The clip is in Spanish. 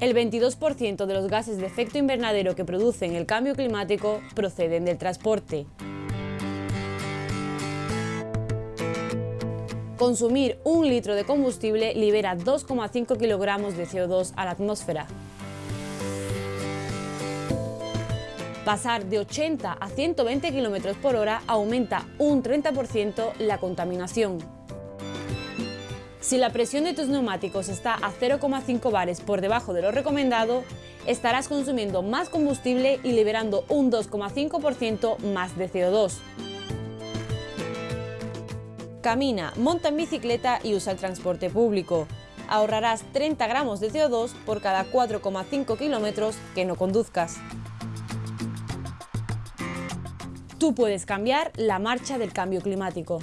El 22% de los gases de efecto invernadero que producen el cambio climático proceden del transporte. Consumir un litro de combustible libera 2,5 kilogramos de CO2 a la atmósfera. Pasar de 80 a 120 km por hora aumenta un 30% la contaminación. Si la presión de tus neumáticos está a 0,5 bares por debajo de lo recomendado, estarás consumiendo más combustible y liberando un 2,5% más de CO2. Camina, monta en bicicleta y usa el transporte público. Ahorrarás 30 gramos de CO2 por cada 4,5 kilómetros que no conduzcas. Tú puedes cambiar la marcha del cambio climático.